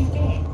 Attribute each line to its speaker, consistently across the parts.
Speaker 1: Happy Day.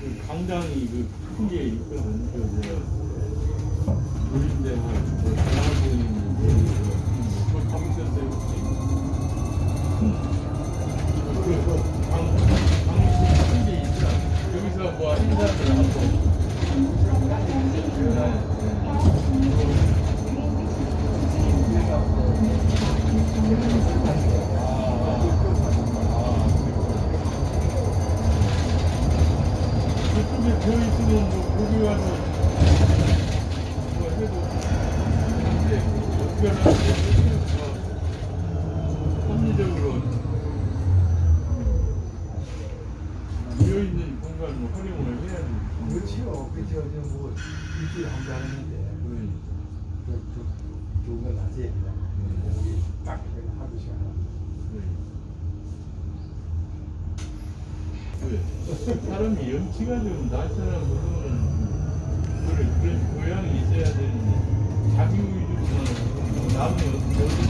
Speaker 1: 그
Speaker 2: 강당이 그큰게 있거든. 그 노린대하 있는 공간을 활용을 해야 돼.
Speaker 1: 그렇지요. 그렇죠. 뭐 일주일에 한번 하는데
Speaker 2: 그러니까.
Speaker 1: 그, 그, 좋은 건 낮에 그냥 여기 딱 하루 시간
Speaker 2: 왜? 사람이 염치가 좀 나타나 보면 그래 그런 교양이 있어야 되는데 자기 위주로만 남이 어떻게 어떻게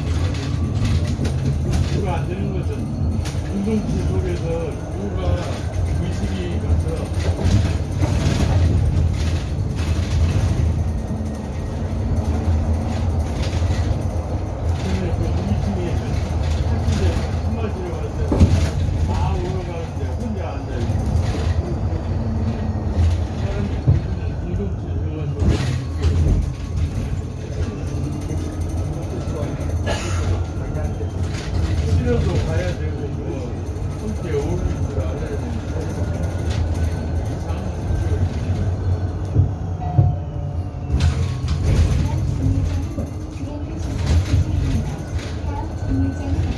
Speaker 2: 그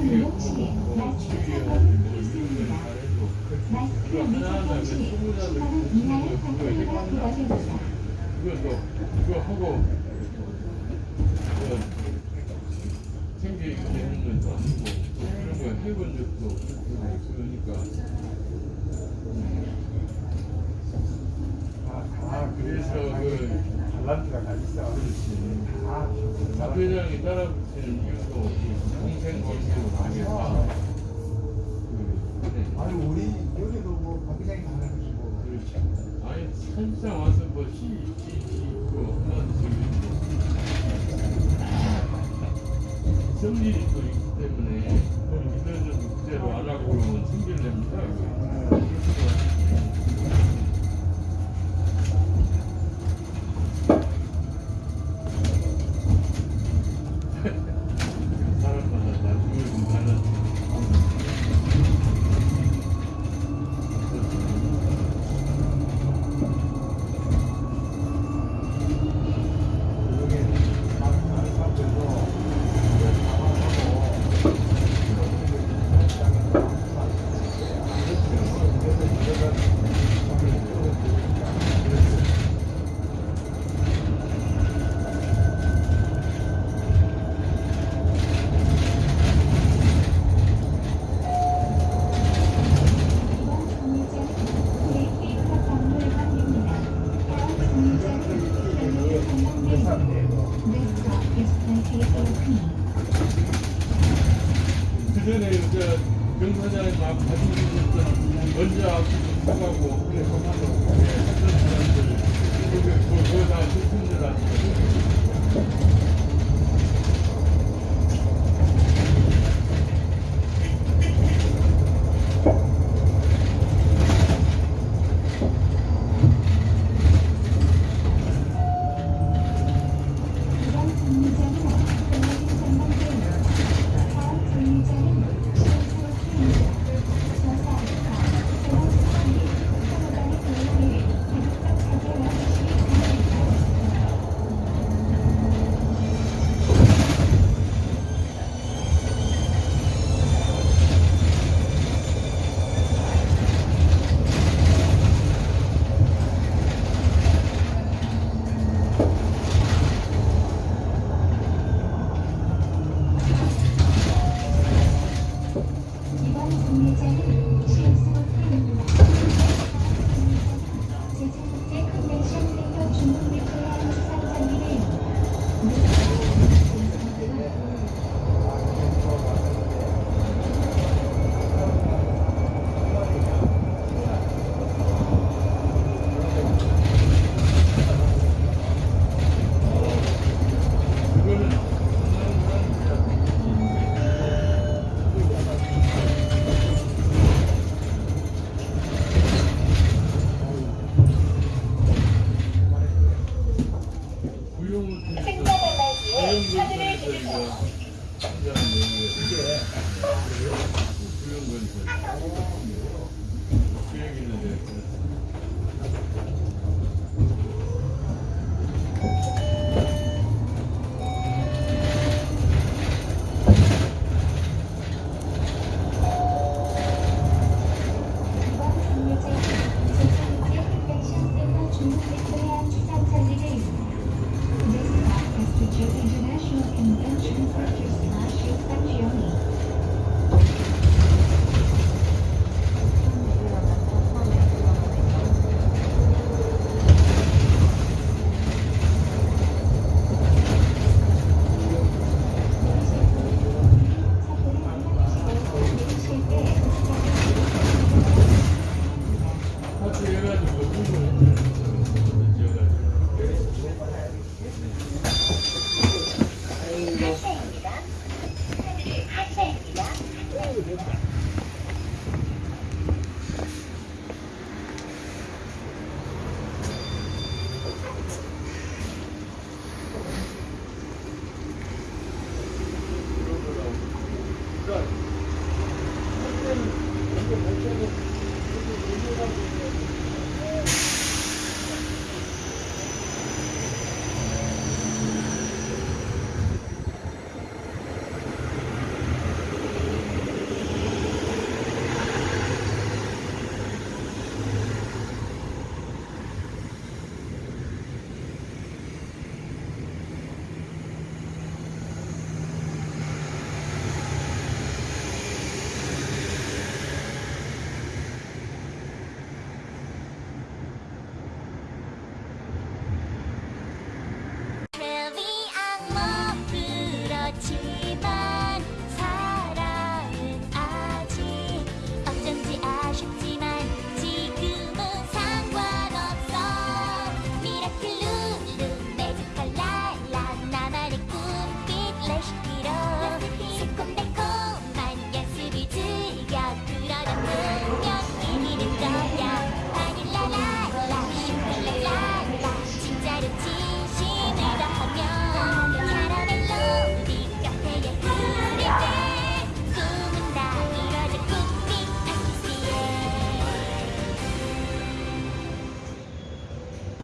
Speaker 2: 행사 기획 뭐 지휘하고 뭐 이런 걸 잘해도
Speaker 3: 마스크
Speaker 2: 그거
Speaker 3: 미착
Speaker 2: 하나하나
Speaker 3: 그시
Speaker 2: 소문나는
Speaker 3: 10만원 이하의
Speaker 2: 그거
Speaker 3: 상품이
Speaker 2: 해봤나?
Speaker 3: 부과됩니다.
Speaker 2: 그거 너 그거 하고 그 생계 있는 것도 아니고 그런 거 해본 적도 없고 그러니까
Speaker 1: 다, 다
Speaker 2: 그래서 그
Speaker 1: 달란트가 다 있어.
Speaker 2: 다박 회장이 따라 붙이는 이유도
Speaker 1: 아니 우리 여기도 뭐 하는 것이고
Speaker 2: 그렇지. 아니 산상 와서 뭐 시, 시, 시 있고 하나씩 성질이 또 있기 때문에 이들은 그대로 안 하고 그러면 승질냅니다. 자리에 막 가지고 있는 먼저 하고 그래 그만하고 그래
Speaker 3: 그걸
Speaker 2: 그걸 다 슬픈 줄 알고 see.